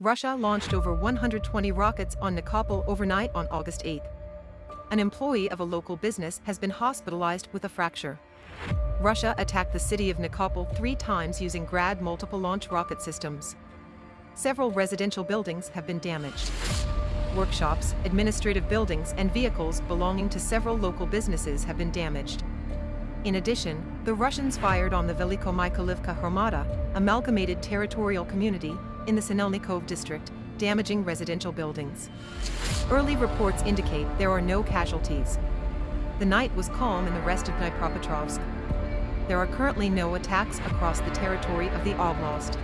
Russia launched over 120 rockets on Nikopol overnight on August 8. An employee of a local business has been hospitalized with a fracture. Russia attacked the city of Nikopol three times using Grad multiple launch rocket systems. Several residential buildings have been damaged. Workshops, administrative buildings, and vehicles belonging to several local businesses have been damaged. In addition, the Russians fired on the Veliko Mykolivka Hromada, amalgamated territorial community, in the Sinelnikov district, damaging residential buildings. Early reports indicate there are no casualties. The night was calm in the rest of Dnipropetrovsk. There are currently no attacks across the territory of the oblast.